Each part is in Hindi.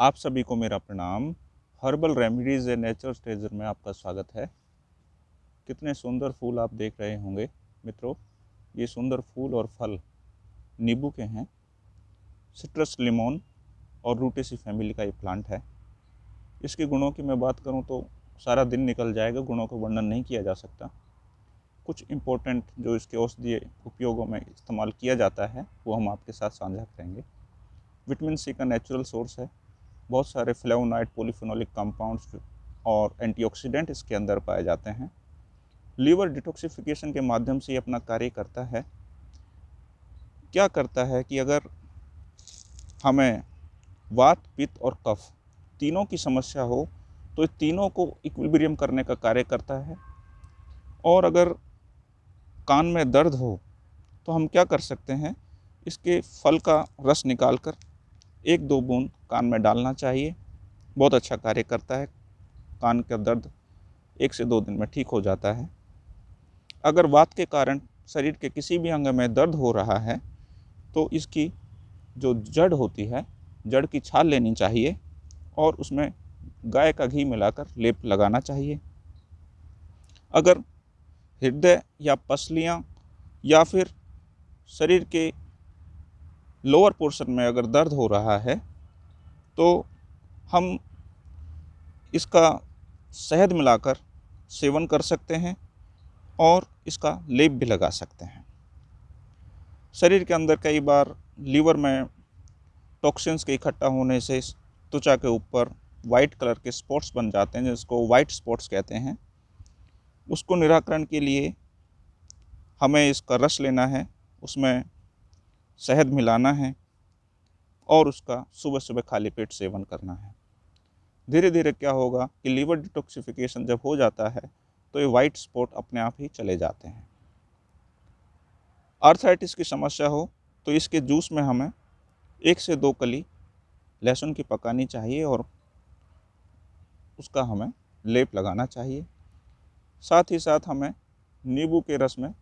आप सभी को मेरा प्रणाम। Herbal remedies a natural stager में आपका स्वागत है। कितने सुंदर फूल आप देख रहे होंगे, मित्रों। ये सुंदर फूल और फल नींबू के हैं। सिट्रस लिमोन और रूटेसी फैमिली का ये प्लांट है। इसके गुणों की मैं बात करूँ तो सारा दिन निकल जाएगा, गुणों का वर्णन नहीं किया जा सकता। कुछ इम्पोर्टेंट जो इसके औषधीय उपयोगों में इस्तेमाल किया जाता है, वो हम आपके साथ साझा करेंगे। विटामिन सी का नेचुरल सोर्स है। बहुत सारे फ्लेवोनाइड पॉलीफिनोलिक कंपाउंड्स और एंटीऑक्सीडेंट इसके अंदर पाए जाते हैं। लीवर डिटॉक्सिफिकेशन के माध्यम से ये अपना कार्य करता है। क्या करता है कि अगर हमें वात, पित्त और कफ तीनों की समस्या हो तो तीनों को इक्विलिब्रियम करने का कार्य करता है। और अगर कान में दर्द हो तो हम क्या कर सकते हैं, इसके फल का रस निकाल कर एक दो बूंद कान में डालना चाहिए। बहुत अच्छा कार्य करता है। कान का दर्द एक से दो दिन में ठीक हो जाता है। अगर वात के कारण शरीर के किसी भी अंग में दर्द हो रहा है तो इसकी जो जड़ होती है, जड़ की छाल लेनी चाहिए और उसमें गाय का घी मिलाकर लेप लगाना चाहिए। अगर हृदय या पसलियाँ या फिर शरीर के लोअर पोर्शन में अगर दर्द हो रहा है तो हम इसका शहद मिलाकर सेवन कर सकते हैं और इसका लेप भी लगा सकते हैं। शरीर के अंदर कई बार लीवर में टॉक्सिन्स के इकट्ठा होने से त्वचा के ऊपर वाइट कलर के स्पॉट्स बन जाते हैं, जिसको वाइट स्पॉट्स कहते हैं। उसको निराकरण के लिए हमें इसका रस लेना है, उसमें शहद मिलाना है और उसका सुबह सुबह खाली पेट सेवन करना है। धीरे धीरे क्या होगा कि लीवर डिटॉक्सिफिकेशन जब हो जाता है तो ये वाइट स्पॉट अपने आप ही चले जाते हैं। आर्थराइटिस की समस्या हो तो इसके जूस में हमें एक से दो कली लहसुन की पकानी चाहिए और उसका हमें लेप लगाना चाहिए। साथ ही साथ हमें नींबू के रस में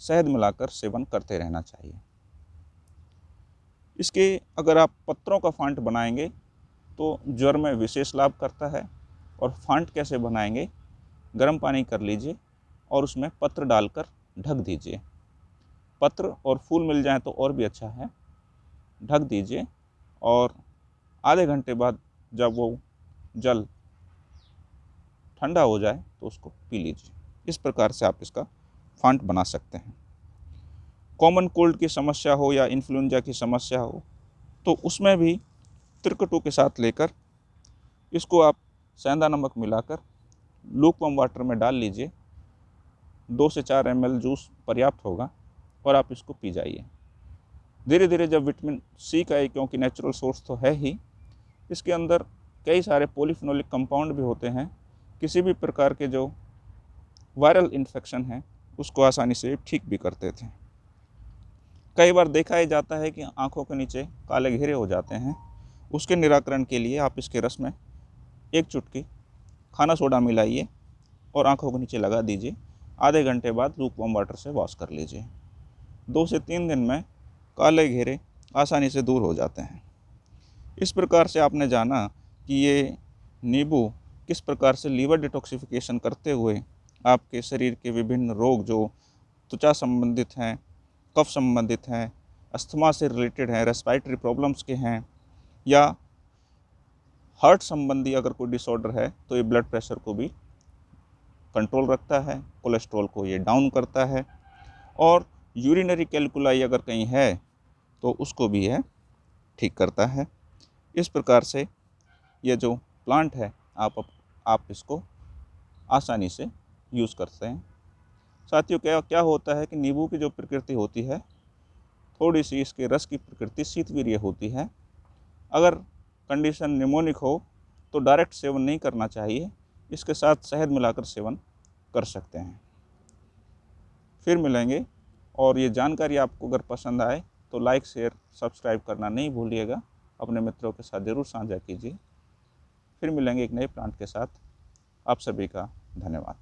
शहद मिलाकर सेवन करते रहना चाहिए। इसके अगर आप पत्रों का फांट बनाएँगे तो ज्वर में विशेष लाभ करता है। और फांट कैसे बनाएँगे? गर्म पानी कर लीजिए और उसमें पत्र डालकर ढक दीजिए। पत्र और फूल मिल जाए तो और भी अच्छा है। ढक दीजिए और आधे घंटे बाद जब वो जल ठंडा हो जाए तो उसको पी लीजिए। इस प्रकार से आप इसका फांट बना सकते हैं। कॉमन कोल्ड की समस्या हो या इन्फ्लुएंजा की समस्या हो तो उसमें भी त्रिकटू के साथ लेकर इसको आप सेंधा नमक मिलाकर लूकवम वाटर में डाल लीजिए। दो से चार एमएल जूस पर्याप्त होगा और आप इसको पी जाइए। धीरे धीरे जब विटामिन सी का है क्योंकि नेचुरल सोर्स तो है ही, इसके अंदर कई सारे पोलिफिनोलिक कंपाउंड भी होते हैं। किसी भी प्रकार के जो वायरल इन्फेक्शन है, उसको आसानी से ठीक भी करते थे। कई बार देखा ही जाता है कि आँखों के नीचे काले घेरे हो जाते हैं। उसके निराकरण के लिए आप इसके रस में एक चुटकी खाना सोडा मिलाइए और आँखों के नीचे लगा दीजिए। आधे घंटे बाद लूक वम वाटर से वॉश कर लीजिए। दो से तीन दिन में काले घेरे आसानी से दूर हो जाते हैं। इस प्रकार से आपने जाना कि ये नींबू किस प्रकार से लीवर डिटॉक्सिफिकेशन करते हुए आपके शरीर के विभिन्न रोग जो त्वचा संबंधित हैं कफ संबंधित हैं, अस्थमा से रिलेटेड हैं रेस्पायरेटरी प्रॉब्लम्स के हैं, या हार्ट संबंधी अगर कोई डिसऑर्डर है तो ये ब्लड प्रेशर को भी कंट्रोल रखता है कोलेस्ट्रॉल को ये डाउन करता है, और यूरिनरी कैलकुलाई अगर कहीं है तो उसको भी यह ठीक करता है। इस प्रकार से ये जो प्लांट है, आप आप इसको आसानी से यूज़ करते हैं। साथियों, क्या क्या होता है कि नींबू की जो प्रकृति होती है थोड़ी सी इसके रस की प्रकृति शीतवीर्य होती है। अगर कंडीशन निमोनिक हो तो डायरेक्ट सेवन नहीं करना चाहिए। इसके साथ शहद मिलाकर सेवन कर सकते हैं। फिर मिलेंगे, और ये जानकारी आपको अगर पसंद आए तो लाइक शेयर सब्सक्राइब करना नहीं भूलिएगा। अपने मित्रों के साथ ज़रूर साझा कीजिए। फिर मिलेंगे एक नए प्लांट के साथ। आप सभी का धन्यवाद।